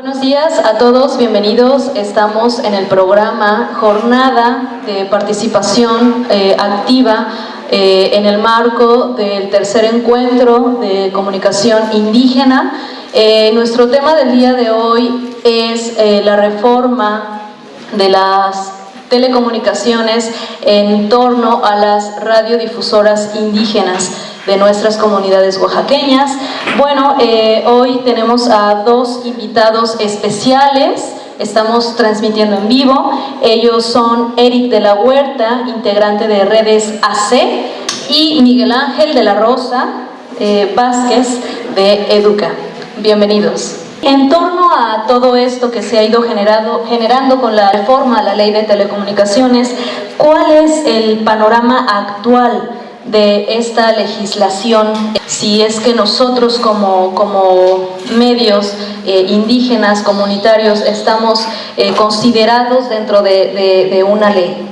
Buenos días a todos, bienvenidos. Estamos en el programa Jornada de Participación eh, Activa eh, en el marco del tercer encuentro de comunicación indígena. Eh, nuestro tema del día de hoy es la reforma de las telecomunicaciones en torno a las radiodifusoras indígenas de nuestras comunidades oaxaqueñas. Bueno, eh, hoy tenemos a dos invitados especiales, estamos transmitiendo en vivo. Ellos son Eric de la Huerta, integrante de Redes AC, y Miguel Ángel de la Rosa eh, Vázquez de Educa. Bienvenidos. En torno a todo esto que se ha ido generado, generando con la reforma a la ley de telecomunicaciones, ¿cuál es el panorama actual de esta legislación, si es que nosotros como, como medios eh, indígenas, comunitarios, estamos eh, considerados dentro de, de una ley.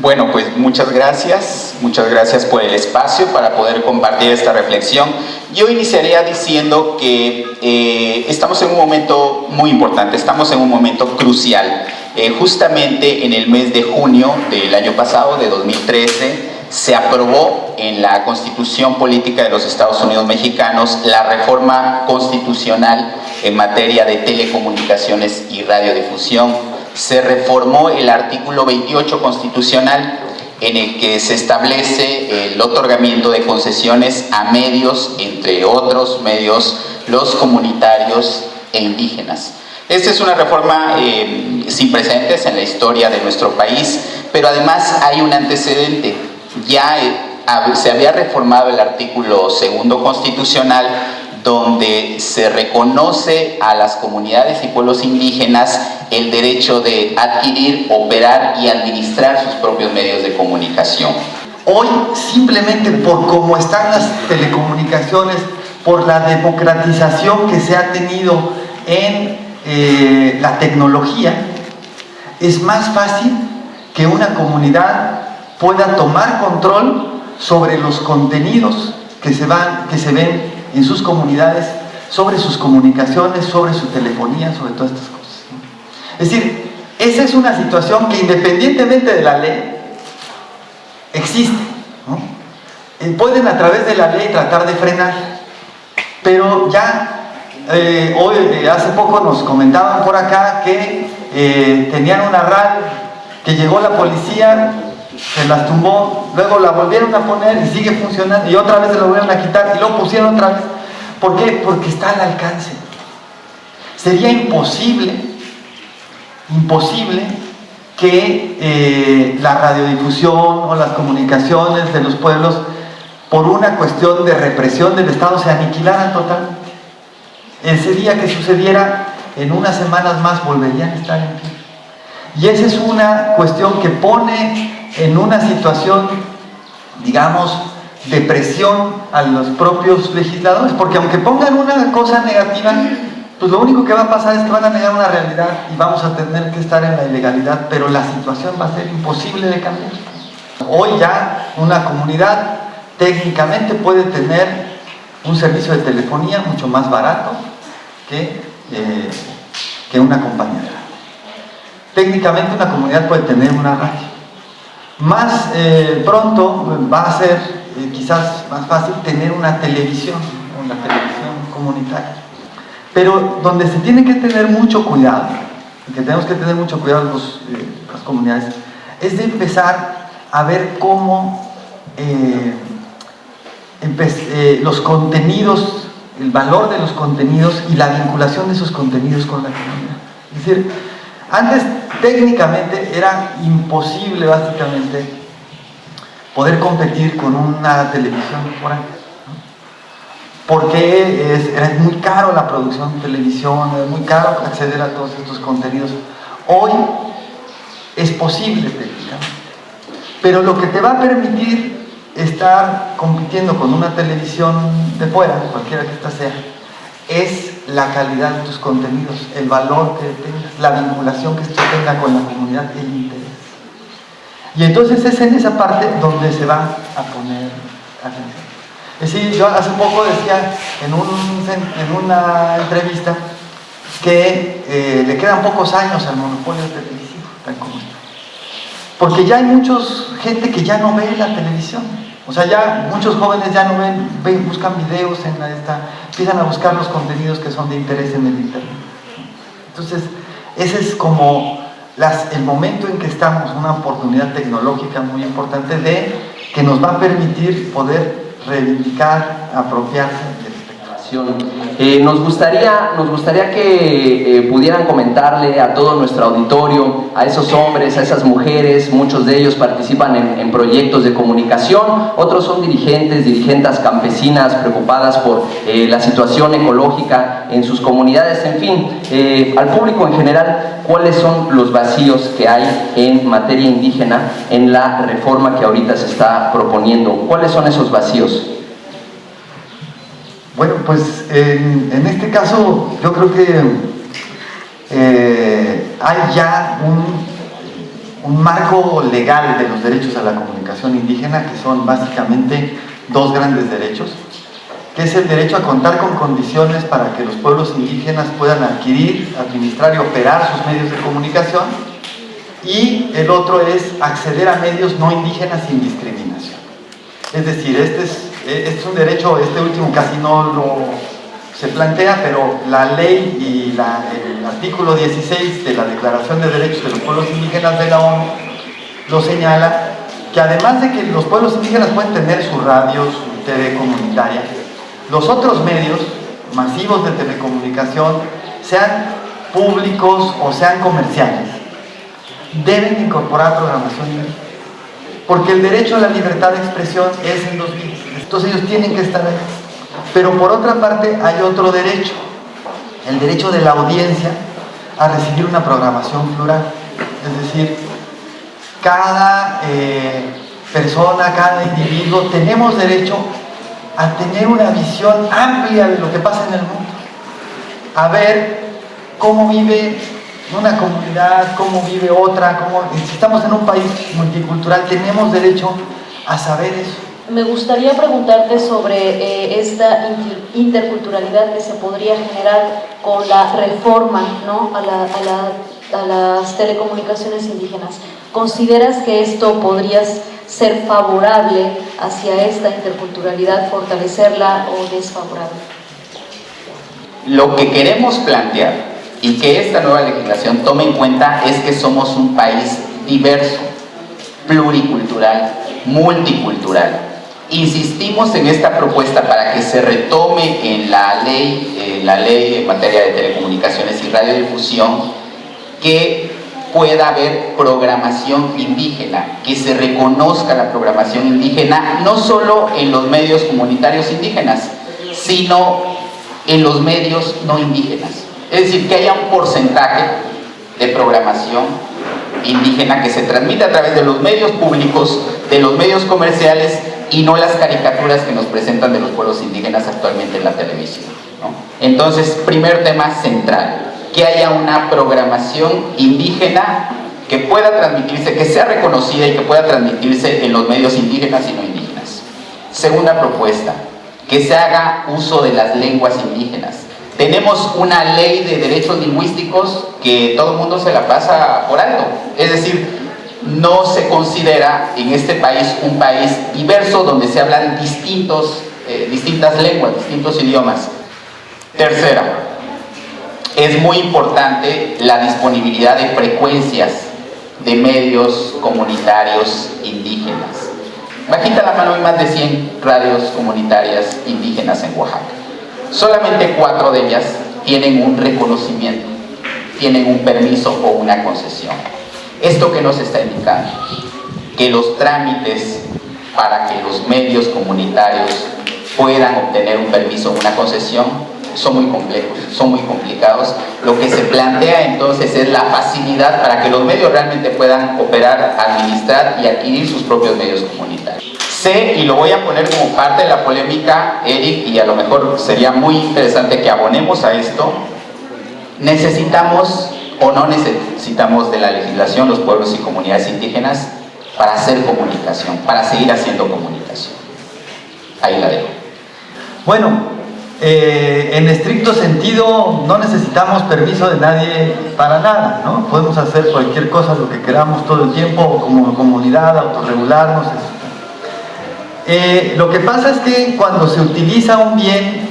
Bueno, pues muchas gracias, muchas gracias por el espacio para poder compartir esta reflexión. Yo iniciaría diciendo que eh, estamos en un momento muy importante, estamos en un momento crucial. Eh, justamente en el mes de junio del año pasado, de 2013, se aprobó en la Constitución Política de los Estados Unidos Mexicanos la reforma constitucional en materia de telecomunicaciones y radiodifusión se reformó el artículo 28 constitucional en el que se establece el otorgamiento de concesiones a medios, entre otros medios, los comunitarios e indígenas. Esta es una reforma eh, sin precedentes en la historia de nuestro país, pero además hay un antecedente. Ya eh, se había reformado el artículo segundo constitucional donde se reconoce a las comunidades y pueblos indígenas el derecho de adquirir, operar y administrar sus propios medios de comunicación. Hoy, simplemente por cómo están las telecomunicaciones, por la democratización que se ha tenido en eh, la tecnología, es más fácil que una comunidad pueda tomar control sobre los contenidos que se, van, que se ven en sus comunidades sobre sus comunicaciones, sobre su telefonía, sobre todas estas cosas. Es decir, esa es una situación que independientemente de la ley, existe. Eh, pueden a través de la ley tratar de frenar, pero ya eh, hoy, eh, hace poco nos comentaban por acá que tenían una radio, que llegó la policía, se las tumbó, luego la volvieron a poner y sigue funcionando y otra vez se la volvieron a quitar y luego pusieron otra vez. ¿Por qué? Porque está al alcance. Sería imposible, imposible que eh, la radiodifusión o las comunicaciones de los pueblos por una cuestión de represión del Estado se aniquilaran totalmente. Ese día que sucediera, en unas semanas más volverían a estar en pie. Y esa es una cuestión que pone en una situación, digamos, de presión a los propios legisladores, porque aunque pongan una cosa negativa, pues lo único que va a pasar es que van a negar una realidad y vamos a tener que estar en la ilegalidad, pero la situación va a ser imposible de cambiar. Hoy ya una comunidad técnicamente puede tener un servicio de telefonía mucho más barato que, eh, que una compañía. Técnicamente una comunidad puede tener una radio más eh, pronto va a ser eh, quizás más fácil tener una televisión, una televisión comunitaria. Pero donde se tiene que tener mucho cuidado, que tenemos que tener mucho cuidado las comunidades, es de empezar a ver cómo los contenidos, el valor de los contenidos y la vinculación de esos contenidos con la comunidad. Es decir, antes técnicamente era imposible básicamente poder competir con una televisión por ahí. Porque es, muy caro la producción de televisión, es muy caro acceder a todos estos contenidos. Hoy es posible técnicamente. Pero lo que te va a permitir estar compitiendo con una televisión de fuera, cualquiera que ésta sea, es la calidad de tus contenidos, el valor que tengas, la vinculación que esto tenga con la comunidad, el interés. Y entonces es en esa parte donde se va a poner atención. Es decir, yo hace poco decía en, en una entrevista que eh, le quedan pocos años al monopolio televisivo, tal como está. Porque ya hay muchos gente que ya no ve la televisión. O sea, ya muchos jóvenes ya no ven, ven buscan videos en la esta, empiezan a buscar los contenidos que son de interés en el internet. Entonces, ese es como el momento en que estamos, una oportunidad tecnológica muy importante de que nos va a permitir poder reivindicar, apropiarse eh, nos, gustaría, nos gustaría que eh, pudieran comentarle a todo nuestro auditorio, a esos hombres, a esas mujeres, muchos de ellos participan en, proyectos de comunicación, otros son dirigentes, dirigentes campesinas preocupadas por eh, la situación ecológica en sus comunidades, en fin, al público en general, cuáles son los vacíos que hay en materia indígena en la reforma que ahorita se está proponiendo. ¿Cuáles son esos vacíos? Bueno, pues en, este caso yo creo que eh, hay ya un, un, marco legal de los derechos a la comunicación indígena que son básicamente dos grandes derechos que es el derecho a contar con condiciones para que los pueblos indígenas puedan adquirir, administrar y operar sus medios de comunicación y el otro es acceder a medios no indígenas sin discriminación. Es decir, este es es un derecho, este último casi no lo se plantea, pero la ley y el artículo 16 de la Declaración de Derechos de los Pueblos Indígenas de la ONU lo señala, que además de que los pueblos indígenas pueden tener su radio, su TV comunitaria, los otros medios masivos de telecomunicación, sean públicos o sean comerciales, deben incorporar programación porque el derecho a la libertad de expresión es en los bienes. Entonces ellos tienen que estar ahí. Pero por otra parte hay otro derecho, el derecho de la audiencia a recibir una programación plural. Es decir, cada eh, persona, cada individuo, tenemos derecho a tener una visión amplia de lo que pasa en el mundo. A ver cómo vive una comunidad, cómo vive otra, cómo, si estamos en un país multicultural, tenemos derecho a saber eso. Me gustaría preguntarte sobre eh, esta interculturalidad que se podría generar con la reforma ¿no? a, a, las telecomunicaciones indígenas. ¿Consideras que esto podría ser favorable hacia esta interculturalidad, fortalecerla o desfavorable? Lo que queremos plantear y que esta nueva legislación tome en cuenta es que somos un país diverso, pluricultural, multicultural Insistimos en esta propuesta para que se retome en la ley, en la ley en materia de telecomunicaciones y radiodifusión que pueda haber programación indígena, que se reconozca la programación indígena no solo en los medios comunitarios indígenas, sino en los medios no indígenas. Es decir, que haya un porcentaje de programación indígena que se transmite a través de los medios públicos, de los medios comerciales y no las caricaturas que nos presentan de los pueblos indígenas actualmente en la televisión. Entonces, primer tema central, que haya una programación indígena que pueda transmitirse, que sea reconocida y que pueda transmitirse en los medios indígenas y no indígenas. Segunda propuesta, que se haga uso de las lenguas indígenas. Tenemos una ley de derechos lingüísticos que todo el mundo se la pasa por alto. Es decir, no se considera en este país un país diverso donde se hablan distintos, eh, distintas lenguas, distintos idiomas. Tercera, es muy importante la disponibilidad de frecuencias de medios comunitarios indígenas. Bajita la mano hay más de 100 radios comunitarias indígenas en Oaxaca. Solamente cuatro de ellas tienen un reconocimiento, tienen un permiso o una concesión. ¿Esto que nos está indicando? Que los trámites para que los medios comunitarios puedan obtener un permiso una concesión son muy complejos, son muy complicados. Lo que se plantea entonces es la facilidad para que los medios realmente puedan operar, administrar y adquirir sus propios medios comunitarios. Sé, y lo voy a poner como parte de la polémica, Eric, y a lo mejor sería muy interesante que abonemos a esto, necesitamos o no necesitamos de la legislación los pueblos y comunidades indígenas para hacer comunicación, para seguir haciendo comunicación. Ahí la dejo. Bueno, eh, en estricto sentido no necesitamos permiso de nadie para nada, ¿no? Podemos hacer cualquier cosa, lo que queramos todo el tiempo como comunidad, autorregularnos. Eh, lo que pasa es que cuando se utiliza un bien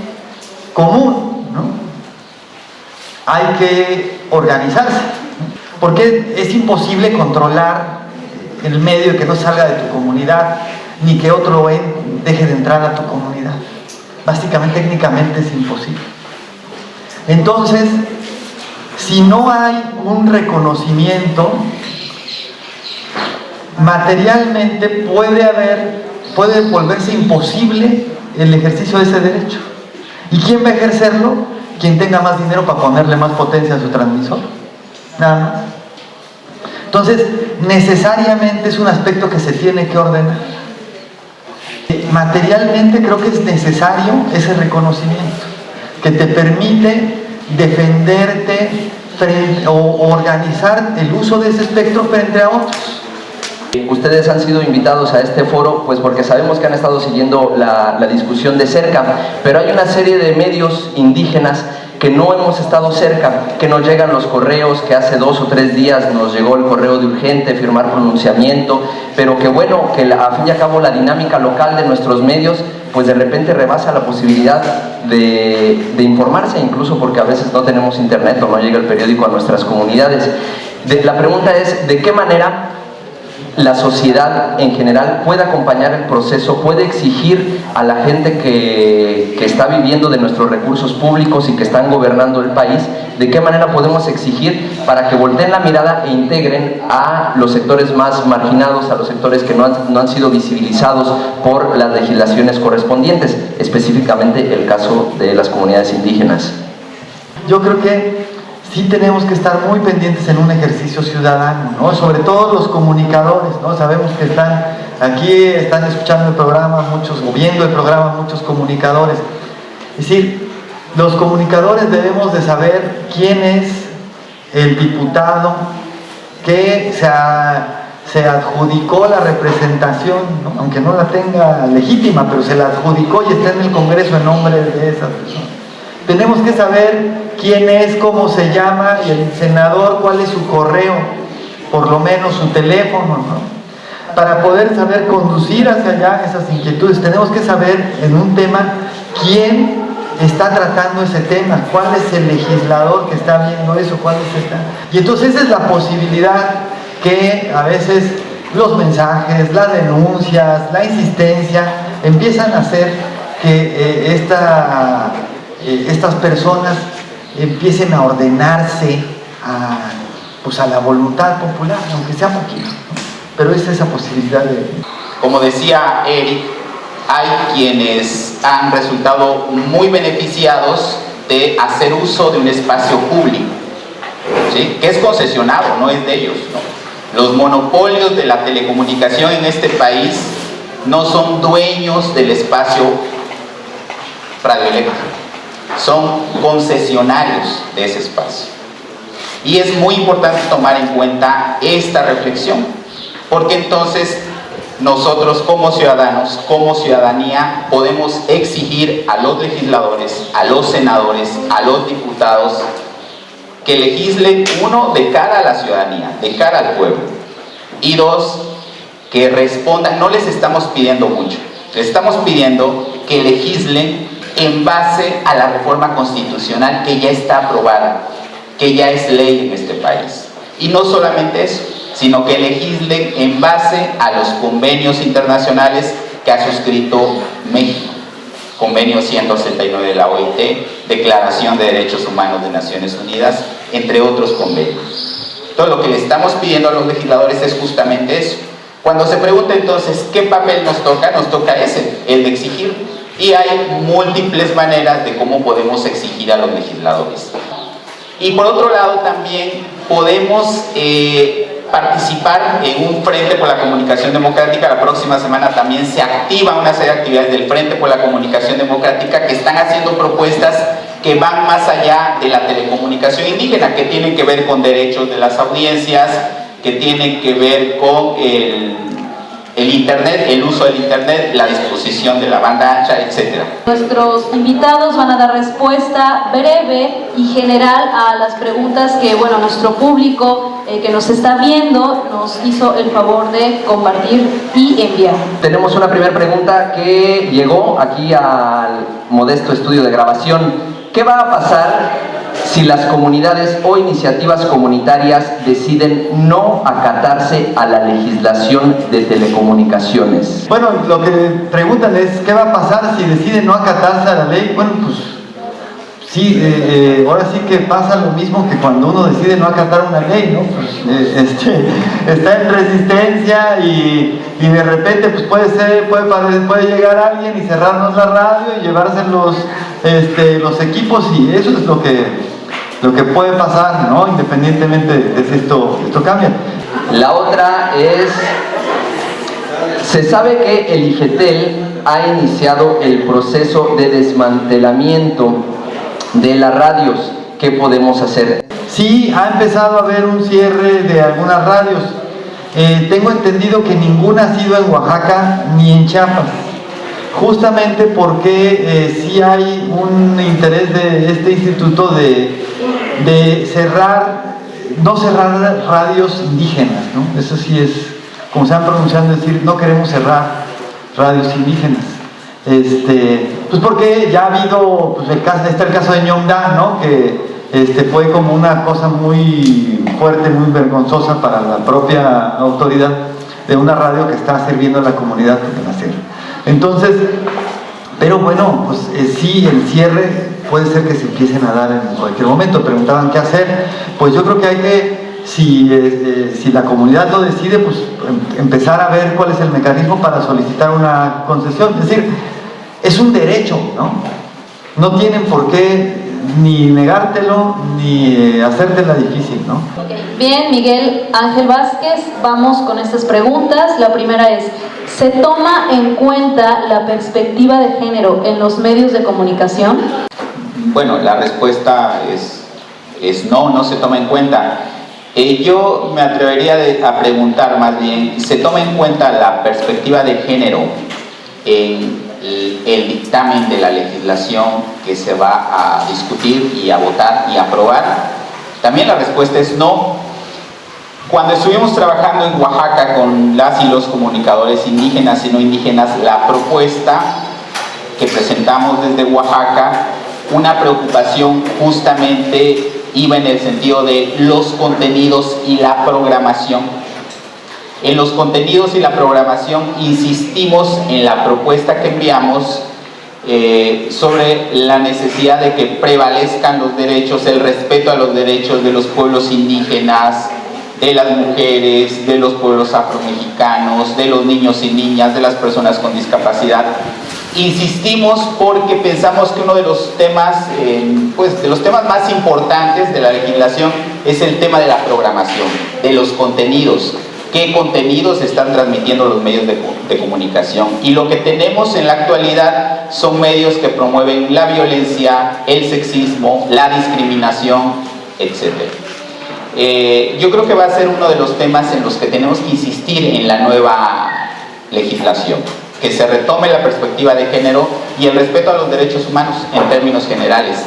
común, ¿no? Hay que organizarse, porque es imposible controlar el medio que no salga de tu comunidad, ni que otro deje de entrar a tu comunidad básicamente técnicamente es imposible. Entonces, si no hay un reconocimiento, materialmente puede haber, puede volverse imposible el ejercicio de ese derecho. ¿Y quién va a ejercerlo? Quien tenga más dinero para ponerle más potencia a su transmisor. Nada más. Entonces, necesariamente es un aspecto que se tiene que ordenar materialmente creo que es necesario ese reconocimiento, que te permite defenderte o organizar el uso de ese espectro frente a otros. Ustedes han sido invitados a este foro pues porque sabemos que han estado siguiendo la, discusión de cerca, pero hay una serie de medios indígenas que no hemos estado cerca, que nos llegan los correos, que hace dos o tres días nos llegó el correo de urgente, firmar pronunciamiento, pero que bueno, que a fin y a cabo la dinámica local de nuestros medios pues de repente rebasa la posibilidad de informarse, incluso porque a veces no tenemos internet o no llega el periódico a nuestras comunidades. la pregunta es, ¿de qué manera la sociedad en general puede acompañar el proceso, puede exigir a la gente que, que, está viviendo de nuestros recursos públicos y que están gobernando el país, de qué manera podemos exigir para que volteen la mirada e integren a los sectores más marginados, a los sectores que no han, no han sido visibilizados por las legislaciones correspondientes, específicamente el caso de las comunidades indígenas. Yo creo que sí tenemos que estar muy pendientes en un ejercicio ciudadano, ¿no? sobre todo los comunicadores, ¿no? sabemos que están aquí, están escuchando el programa, muchos, o viendo el programa, muchos comunicadores. Es decir, los comunicadores debemos de saber quién es el diputado que se, se adjudicó la representación, aunque no la tenga legítima, pero se la adjudicó y está en el Congreso en nombre de esa persona. Tenemos que saber quién es, cómo se llama, el senador, cuál es su correo, por lo menos su teléfono, ¿no? Para poder saber conducir hacia allá esas inquietudes, tenemos que saber en un tema quién está tratando ese tema, cuál es el legislador que está viendo eso, cuál es esta. Y entonces esa es la posibilidad que a veces los mensajes, las denuncias, la insistencia empiezan a hacer que eh, esta eh, estas personas empiecen a ordenarse a, pues a la voluntad popular, aunque sea poquito. Pero es esa posibilidad de... Como decía Eric, hay quienes han resultado muy beneficiados de hacer uso de un espacio público, ¿sí? que es concesionado, no es de ellos. Los monopolios de la telecomunicación en este país no son dueños del espacio radioeléctrico son concesionarios de ese espacio. Y es muy importante tomar en cuenta esta reflexión, porque entonces nosotros como ciudadanos, como ciudadanía, podemos exigir a los legisladores, a los senadores, a los diputados, que legislen, uno, de cara a la ciudadanía, de cara al pueblo, y dos, que respondan, no les estamos pidiendo mucho, les estamos pidiendo que legislen en base a la reforma constitucional que ya está aprobada, que ya es ley en este país. Y no solamente eso, sino que legislen en base a los convenios internacionales que ha suscrito México. Convenio 169 de la OIT, Declaración de Derechos Humanos de Naciones Unidas, entre otros convenios. Todo lo que le estamos pidiendo a los legisladores es justamente eso. Cuando se pregunta entonces qué papel nos toca, nos toca ese, el de exigir y hay múltiples maneras de cómo podemos exigir a los legisladores. Y por otro lado también podemos eh, participar en un Frente por la Comunicación Democrática. La próxima semana también se activa una serie de actividades del Frente por la Comunicación Democrática que están haciendo propuestas que van más allá de la telecomunicación indígena, que tienen que ver con derechos de las audiencias, que tienen que ver con el el Internet, el uso del Internet, la disposición de la banda ancha, etc. Nuestros invitados van a dar respuesta breve y general a las preguntas que bueno, nuestro público eh, que nos está viendo nos hizo el favor de compartir y enviar. Tenemos una primera pregunta que llegó aquí al modesto estudio de grabación. ¿Qué va a pasar si las comunidades o iniciativas comunitarias deciden no acatarse a la legislación de telecomunicaciones? Bueno, lo que preguntan es, ¿qué va a pasar si deciden no acatarse a la ley? Bueno, pues sí, eh, eh, ahora sí que pasa lo mismo que cuando uno decide no acatar una ley, ¿no? Pues, eh, este, está en resistencia y, y, de repente pues puede, ser, puede, puede llegar alguien y cerrarnos la radio y llevarse este, los equipos y eso es lo que lo que puede pasar, ¿no? independientemente de si esto, esto cambia. La otra es, se sabe que el IGETEL ha iniciado el proceso de desmantelamiento de las radios. ¿Qué podemos hacer? Sí, ha empezado a haber un cierre de algunas radios. Eh, tengo entendido que ninguna ha sido en Oaxaca ni en Chiapas justamente porque eh, sí hay un interés de este instituto de, cerrar, no cerrar radios indígenas, ¿no? Eso sí es, como se han pronunciado, decir, no queremos cerrar radios indígenas. Este, pues porque ya ha habido, pues el caso, está el caso de Ñongda, ¿no? Que este, fue como una cosa muy fuerte, muy vergonzosa para la propia autoridad de una radio que está sirviendo a la comunidad de la. Entonces, pero bueno, pues eh, sí, el cierre puede ser que se empiecen a dar en cualquier momento. Preguntaban qué hacer. Pues yo creo que hay que, si, eh, si la comunidad lo decide, pues em, empezar a ver cuál es el mecanismo para solicitar una concesión. Es decir, es un derecho, ¿no? No tienen por qué ni negártelo ni eh, hacértela difícil, ¿no? Bien, Miguel Ángel Vázquez, vamos con estas preguntas. La primera es, ¿se toma en cuenta la perspectiva de género en los medios de comunicación? Bueno, la respuesta es, es no, no se toma en cuenta. Eh, yo me atrevería a preguntar más bien, ¿se toma en cuenta la perspectiva de género en el, dictamen de la legislación que se va a discutir y a votar y aprobar? También la respuesta es no. Cuando estuvimos trabajando en Oaxaca con las y los comunicadores indígenas y no indígenas, la propuesta que presentamos desde Oaxaca, una preocupación justamente iba en el sentido de los contenidos y la programación en los contenidos y la programación insistimos en la propuesta que enviamos eh, sobre la necesidad de que prevalezcan los derechos, el respeto a los derechos de los pueblos indígenas, de las mujeres, de los pueblos afromexicanos, de los niños y niñas, de las personas con discapacidad. Insistimos porque pensamos que uno de los temas, eh, pues, de los temas más importantes de la legislación es el tema de la programación, de los contenidos qué contenidos están transmitiendo los medios de, comunicación. Y lo que tenemos en la actualidad son medios que promueven la violencia, el sexismo, la discriminación, etc. Eh, yo creo que va a ser uno de los temas en los que tenemos que insistir en la nueva legislación, que se retome la perspectiva de género y el respeto a los derechos humanos en términos generales.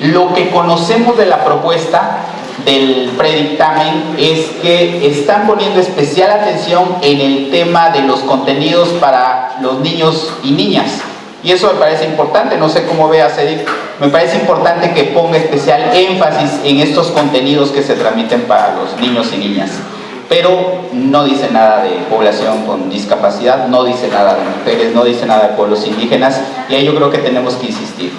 Lo que conocemos de la propuesta del predictamen es que están poniendo especial atención en el tema de los contenidos para los niños y niñas. Y eso me parece importante, no sé cómo vea Cedric, me parece importante que ponga especial énfasis en estos contenidos que se transmiten para los niños y niñas. Pero no dice nada de población con discapacidad, no dice nada de mujeres, no dice nada de pueblos indígenas, y ahí yo creo que tenemos que insistir.